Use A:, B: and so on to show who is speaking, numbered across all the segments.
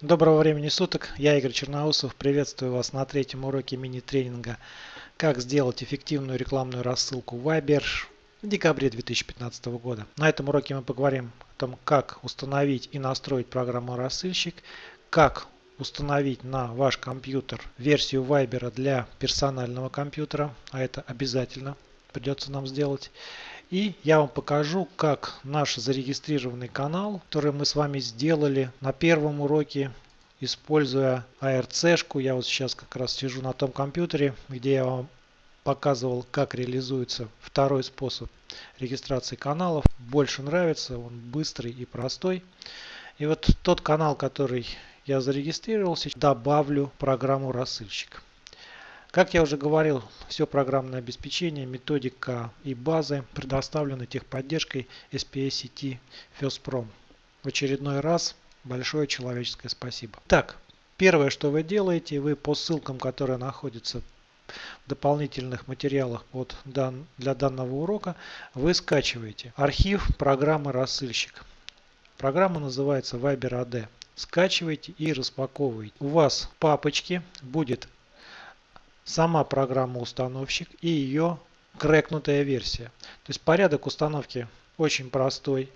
A: Доброго времени суток, я Игорь Черноусов, приветствую вас на третьем уроке мини-тренинга «Как сделать эффективную рекламную рассылку Viber» в декабре 2015 года. На этом уроке мы поговорим о том, как установить и настроить программу «Рассылщик», как установить на ваш компьютер версию Viber для персонального компьютера, а это обязательно придется нам сделать, и я вам покажу, как наш зарегистрированный канал, который мы с вами сделали на первом уроке, используя ARC-шку. Я вот сейчас как раз сижу на том компьютере, где я вам показывал, как реализуется второй способ регистрации каналов. Больше нравится, он быстрый и простой. И вот тот канал, который я зарегистрировался, добавлю программу рассылщик. Как я уже говорил, все программное обеспечение, методика и базы предоставлены техподдержкой SPA сети FirstProm. В очередной раз большое человеческое спасибо. Так, первое, что вы делаете, вы по ссылкам, которые находятся в дополнительных материалах под дан, для данного урока, вы скачиваете архив программы рассылщик. Программа называется Viber AD. Скачивайте и распаковывайте. У вас в папочке будет сама программа установщик и ее крэкнутая версия. То есть порядок установки очень простой.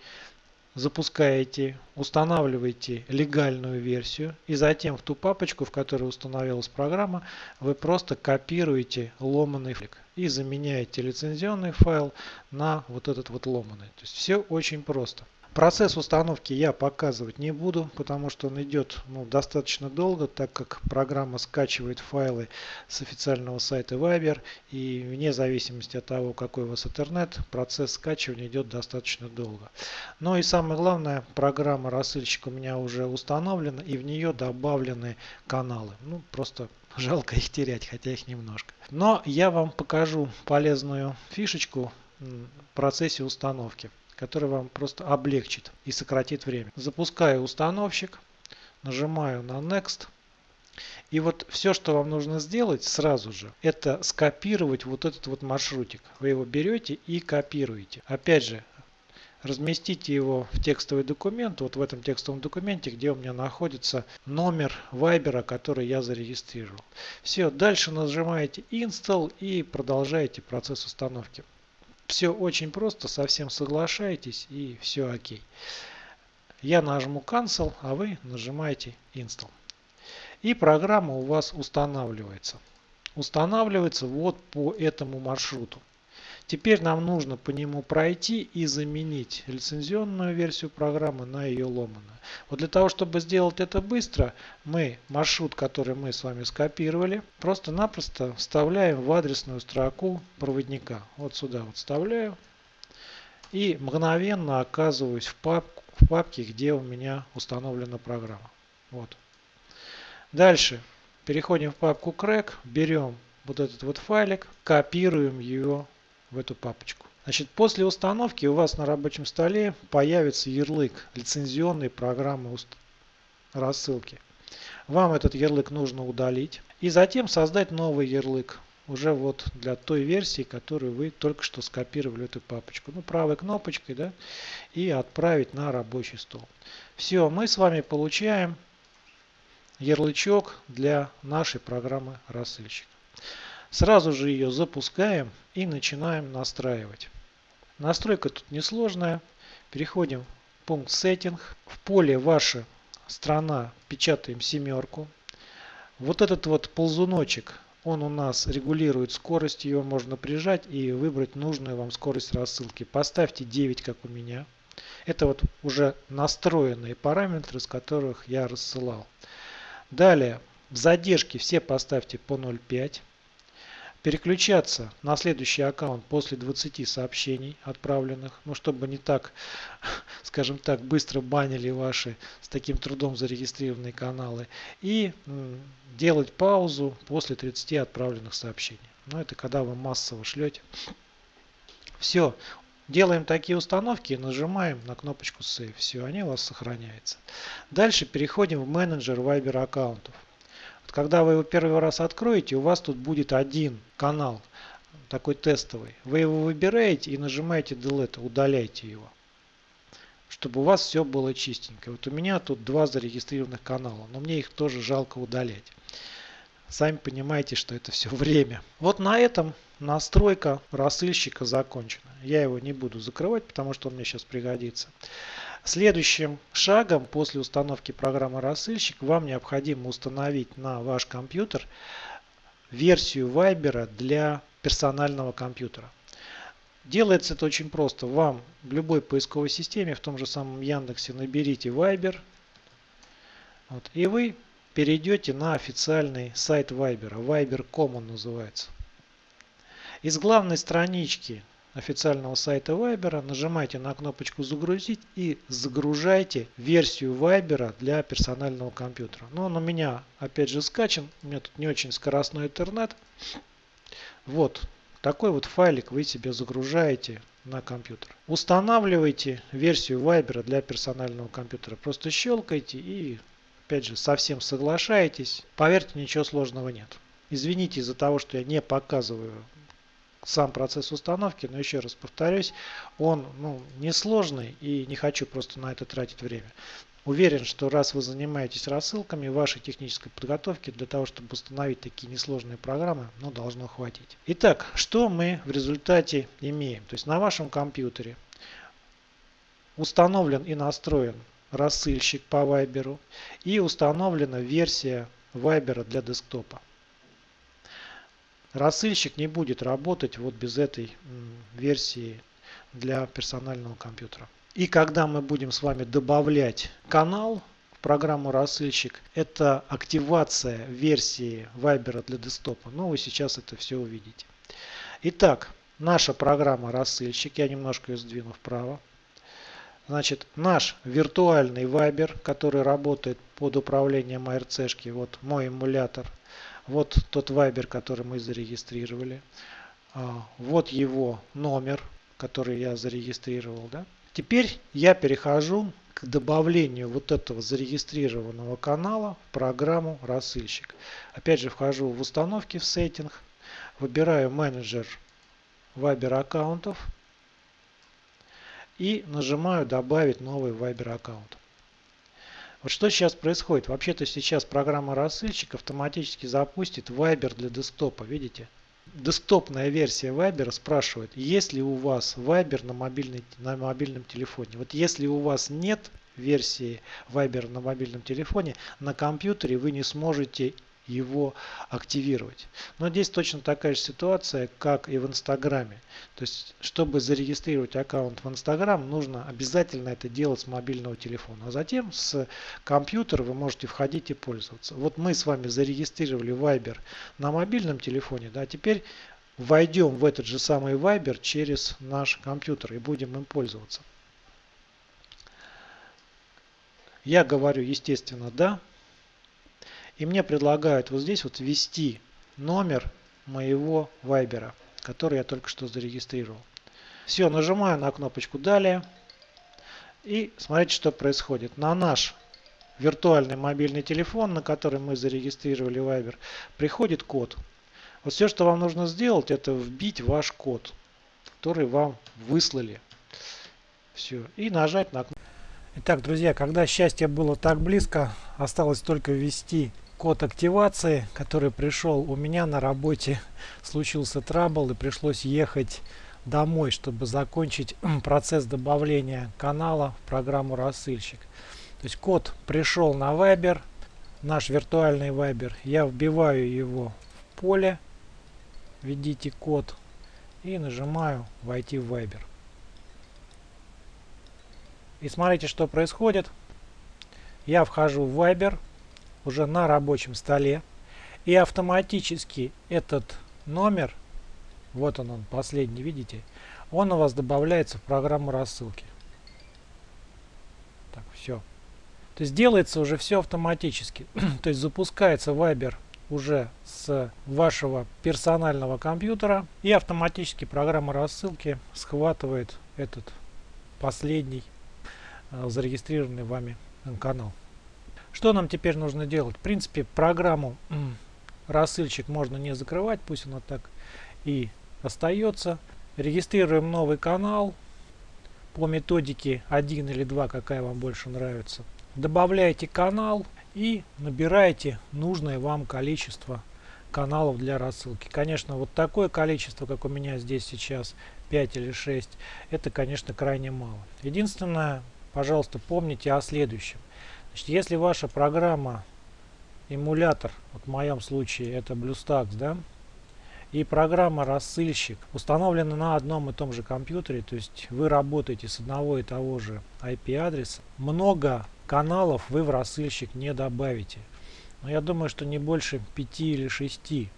A: Запускаете, устанавливаете легальную версию и затем в ту папочку, в которой установилась программа, вы просто копируете ломаный файл и заменяете лицензионный файл на вот этот вот ломаный. То есть все очень просто. Процесс установки я показывать не буду, потому что он идет ну, достаточно долго, так как программа скачивает файлы с официального сайта Viber и вне зависимости от того, какой у вас интернет, процесс скачивания идет достаточно долго. Но и самое главное, программа рассылщик у меня уже установлена и в нее добавлены каналы. Ну, просто жалко их терять, хотя их немножко. Но я вам покажу полезную фишечку в процессе установки который вам просто облегчит и сократит время. Запускаю установщик, нажимаю на Next. И вот все, что вам нужно сделать сразу же, это скопировать вот этот вот маршрутик. Вы его берете и копируете. Опять же, разместите его в текстовый документ, вот в этом текстовом документе, где у меня находится номер вайбера, который я зарегистрировал. Все, дальше нажимаете Install и продолжаете процесс установки. Все очень просто, совсем соглашаетесь и все окей. Я нажму Cancel, а вы нажимаете Install. И программа у вас устанавливается. Устанавливается вот по этому маршруту. Теперь нам нужно по нему пройти и заменить лицензионную версию программы на ее ломаную. Вот для того, чтобы сделать это быстро, мы маршрут, который мы с вами скопировали, просто-напросто вставляем в адресную строку проводника. Вот сюда вот вставляю. И мгновенно оказываюсь в, папку, в папке, где у меня установлена программа. Вот. Дальше переходим в папку crack, берем вот этот вот файлик, копируем его в эту папочку. Значит, после установки у вас на рабочем столе появится ярлык лицензионной программы рассылки. Вам этот ярлык нужно удалить и затем создать новый ярлык уже вот для той версии, которую вы только что скопировали эту папочку. Ну, правой кнопочкой, да, и отправить на рабочий стол. Все, мы с вами получаем ярлычок для нашей программы рассылщик. Сразу же ее запускаем и начинаем настраивать. Настройка тут несложная. Переходим в пункт Setting. В поле ваша страна печатаем семерку. Вот этот вот ползуночек, он у нас регулирует скорость. Ее можно прижать и выбрать нужную вам скорость рассылки. Поставьте 9, как у меня. Это вот уже настроенные параметры, с которых я рассылал. Далее, в задержке все поставьте по 0,5 переключаться на следующий аккаунт после 20 сообщений отправленных, ну чтобы не так, скажем так, быстро банили ваши с таким трудом зарегистрированные каналы и делать паузу после 30 отправленных сообщений. Но ну, это когда вы массово шлете. Все, Делаем такие установки нажимаем на кнопочку Save. Все, они у вас сохраняются. Дальше переходим в менеджер Viber аккаунтов. Когда вы его первый раз откроете, у вас тут будет один канал, такой тестовый. Вы его выбираете и нажимаете Delete, удаляйте его. чтобы у вас все было чистенько. Вот у меня тут два зарегистрированных канала, но мне их тоже жалко удалять. Сами понимаете, что это все время. Вот на этом настройка рассылщика закончена. Я его не буду закрывать, потому что он мне сейчас пригодится. Следующим шагом после установки программы рассылщик вам необходимо установить на ваш компьютер версию Viber для персонального компьютера. Делается это очень просто. Вам в любой поисковой системе, в том же самом Яндексе, наберите Viber. Вот, и вы перейдете на официальный сайт Viber. Viber.com он называется. Из главной странички официального сайта Viber нажимайте на кнопочку «Загрузить» и загружайте версию Viber для персонального компьютера. Но он у меня опять же скачан. У меня тут не очень скоростной интернет. Вот, такой вот файлик вы себе загружаете на компьютер. Устанавливайте версию Viber для персонального компьютера. Просто щелкайте и опять же совсем соглашаетесь. Поверьте, ничего сложного нет. Извините из-за того, что я не показываю сам процесс установки, но еще раз повторюсь, он ну, несложный и не хочу просто на это тратить время. Уверен, что раз вы занимаетесь рассылками, вашей технической подготовки для того, чтобы установить такие несложные программы, ну, должно хватить. Итак, что мы в результате имеем? То есть на вашем компьютере установлен и настроен рассылщик по Viber и установлена версия Viber для десктопа. Рассылщик не будет работать вот без этой версии для персонального компьютера. И когда мы будем с вами добавлять канал в программу рассылщик, это активация версии Viber для десктопа. Ну, вы сейчас это все увидите. Итак, наша программа рассылщик, я немножко ее сдвину вправо. Значит, наш виртуальный Viber, который работает под управлением ARC, вот мой эмулятор, вот тот Viber, который мы зарегистрировали, а, вот его номер, который я зарегистрировал, да, Теперь я перехожу к добавлению вот этого зарегистрированного канала в программу рассылщик. Опять же вхожу в установки в сеттинг, выбираю менеджер Viber аккаунтов и нажимаю добавить новый Viber аккаунт. Вот что сейчас происходит? Вообще-то сейчас программа рассылщик автоматически запустит Viber для десктопа. Видите? десктопная версия Viber спрашивает, есть ли у вас Viber на, мобильный, на мобильном телефоне. Вот если у вас нет версии Viber на мобильном телефоне, на компьютере вы не сможете его активировать. Но здесь точно такая же ситуация, как и в Инстаграме. То есть, чтобы зарегистрировать аккаунт в Инстаграм, нужно обязательно это делать с мобильного телефона. А затем с компьютера вы можете входить и пользоваться. Вот мы с вами зарегистрировали Viber на мобильном телефоне. Да, теперь войдем в этот же самый Viber через наш компьютер и будем им пользоваться. Я говорю, естественно, да. И мне предлагают вот здесь вот ввести номер моего вайбера, который я только что зарегистрировал. Все, нажимаю на кнопочку «Далее». И смотрите, что происходит. На наш виртуальный мобильный телефон, на который мы зарегистрировали Viber, приходит код. Вот все, что вам нужно сделать, это вбить ваш код, который вам выслали. Все. И нажать на кнопку. Итак, друзья, когда счастье было так близко, осталось только ввести код активации, который пришел у меня на работе, случился трабл и пришлось ехать домой, чтобы закончить процесс добавления канала в программу рассылщик. То есть код пришел на Viber, наш виртуальный Viber. Я вбиваю его в поле, введите код и нажимаю войти в Viber. И смотрите, что происходит. Я вхожу в Viber уже на рабочем столе. И автоматически этот номер, вот он, он последний, видите, он у вас добавляется в программу рассылки. Так, все. То есть делается уже все автоматически. То есть запускается Viber уже с вашего персонального компьютера и автоматически программа рассылки схватывает этот последний э, зарегистрированный вами канал. Что нам теперь нужно делать? В принципе, программу рассылщик можно не закрывать, пусть она так и остается. Регистрируем новый канал. по методике один или два, какая вам больше нравится. Добавляете канал и набираете нужное вам количество каналов для рассылки. Конечно, вот такое количество, как у меня здесь сейчас, 5 или 6, это, конечно, крайне мало. Единственное, пожалуйста, помните о следующем. Значит, если ваша программа, эмулятор, вот в моем случае это BlueStacks, да, и программа рассылщик установлена на одном и том же компьютере, то есть вы работаете с одного и того же IP-адреса, много каналов вы в рассылщик не добавите. Но я думаю, что не больше 5 или 6.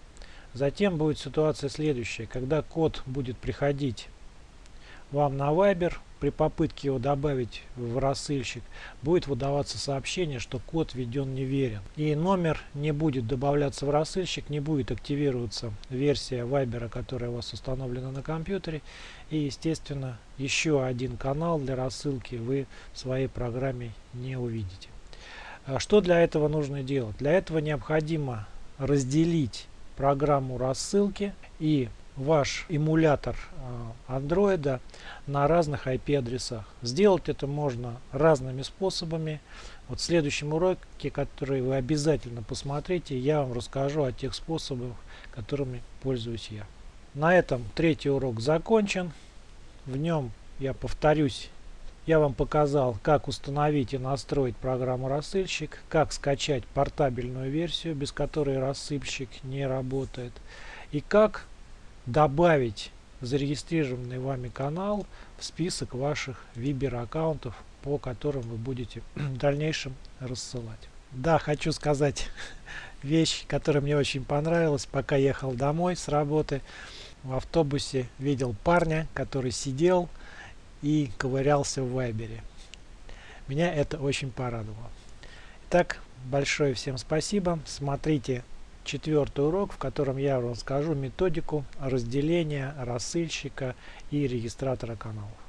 A: Затем будет ситуация следующая. Когда код будет приходить вам на Viber, при попытке его добавить в рассылщик, будет выдаваться сообщение, что код введен неверен. И номер не будет добавляться в рассылщик, не будет активироваться версия Viber, которая у вас установлена на компьютере. И, естественно, еще один канал для рассылки вы в своей программе не увидите. А что для этого нужно делать? Для этого необходимо разделить программу рассылки и ваш эмулятор андроида на разных IP адресах. Сделать это можно разными способами. Вот в следующем уроке, который вы обязательно посмотрите, я вам расскажу о тех способах, которыми пользуюсь я. На этом третий урок закончен. В нем я повторюсь я вам показал, как установить и настроить программу рассылщик, как скачать портабельную версию, без которой рассылщик не работает, и как добавить зарегистрированный вами канал в список ваших Viber аккаунтов, по которым вы будете в дальнейшем рассылать. Да, хочу сказать вещь, которая мне очень понравилась. Пока ехал домой с работы, в автобусе видел парня, который сидел, и ковырялся в вайбере. Меня это очень порадовало. Итак, большое всем спасибо. Смотрите четвертый урок, в котором я вам расскажу методику разделения рассылщика и регистратора каналов.